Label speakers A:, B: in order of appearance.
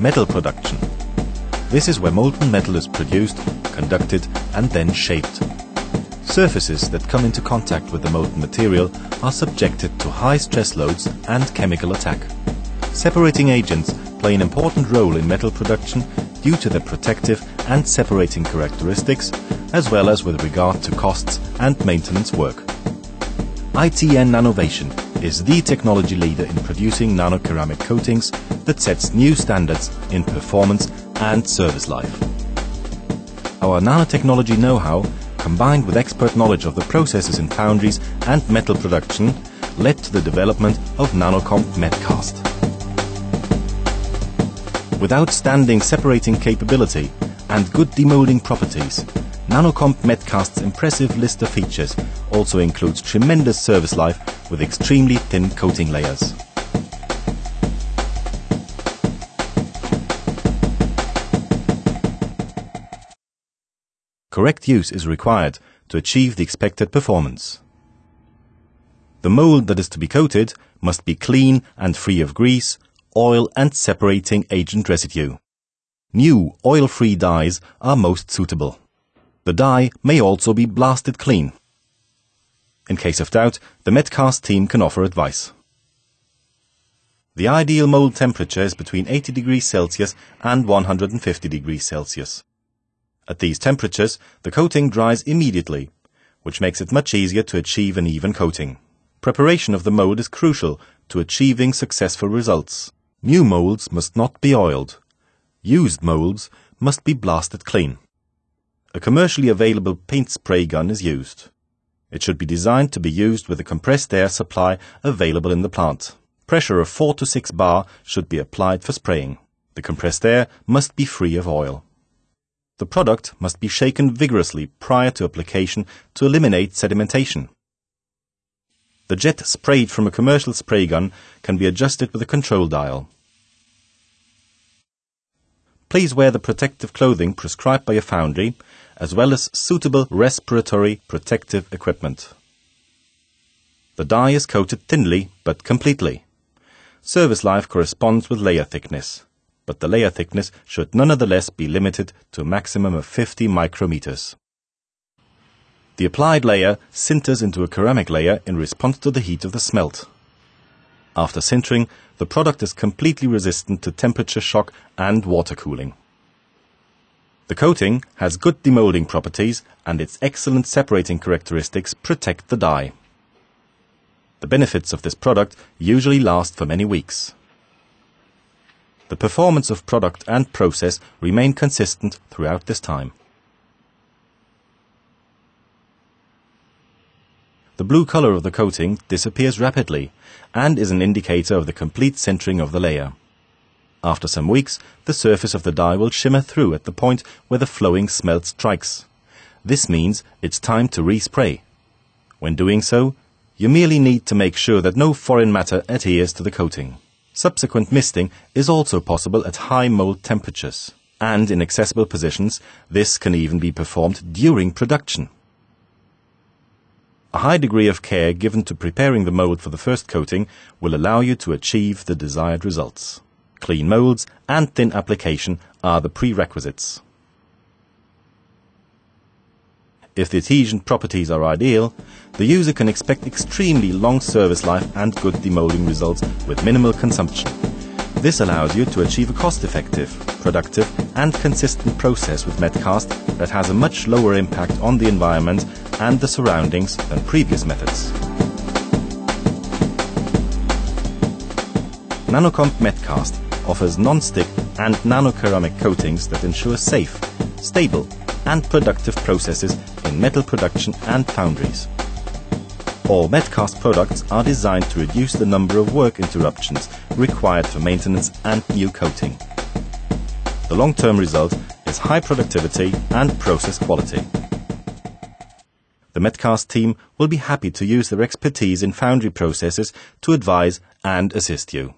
A: metal production. This is where molten metal is produced, conducted, and then shaped. Surfaces that come into contact with the molten material are subjected to high stress loads and chemical attack. Separating agents play an important role in metal production due to their protective and separating characteristics, as well as with regard to costs and maintenance work. ITN Nanovation is the technology leader in producing nanoceramic coatings that sets new standards in performance and service life. Our nanotechnology know-how, combined with expert knowledge of the processes in foundries and metal production, led to the development of Nanocomp Metcast. With outstanding separating capability and good demolding properties, Nanocomp Metcast's impressive list of features also includes tremendous service life with extremely thin coating layers. Correct use is required to achieve the expected performance. The mold that is to be coated must be clean and free of grease, oil and separating agent residue. New oil-free dies are most suitable. The die may also be blasted clean. In case of doubt, the Metcast team can offer advice. The ideal mold temperature is between 80 degrees Celsius and 150 degrees Celsius. At these temperatures, the coating dries immediately, which makes it much easier to achieve an even coating. Preparation of the mold is crucial to achieving successful results. New molds must not be oiled. Used molds must be blasted clean. A commercially available paint spray gun is used. It should be designed to be used with a compressed air supply available in the plant. Pressure of 4 to 6 bar should be applied for spraying. The compressed air must be free of oil. The product must be shaken vigorously prior to application to eliminate sedimentation. The jet sprayed from a commercial spray gun can be adjusted with a control dial. Please wear the protective clothing prescribed by your foundry, as well as suitable respiratory protective equipment. The die is coated thinly but completely. Service life corresponds with layer thickness but the layer thickness should nonetheless be limited to a maximum of 50 micrometers. The applied layer sinters into a ceramic layer in response to the heat of the smelt. After sintering, the product is completely resistant to temperature shock and water cooling. The coating has good demolding properties and its excellent separating characteristics protect the die. The benefits of this product usually last for many weeks the performance of product and process remain consistent throughout this time. Blue color of the coating disappears rapidly and is an indicator of the complete sintering of the layer. After some weeks, the surface of the die will shimmer through at the point where the flowing smelt strikes. This means it's time to respray. When doing so, you merely need to make sure that no foreign matter adheres to the coating. Subsequent misting is also possible at high mold temperatures, and in accessible positions, this can even be performed during production. A high degree of care given to preparing the mold for the first coating will allow you to achieve the desired results. Clean molds and thin application are the prerequisites. If the adhesion properties are ideal, the user can expect extremely long service life and good demolding results with minimal consumption. This allows you to achieve a cost-effective, productive and consistent process with Metcast that has a much lower impact on the environment and the surroundings than previous methods. Nanocomp Metcast offers non-stick and nanoceramic coatings that ensure safe, stable and productive processes in metal production and foundries. All Metcast products are designed to reduce the number of work interruptions required for maintenance and new coating. The long-term result is high productivity and process quality. The Metcast team will be happy to use their expertise in foundry processes to advise and assist you.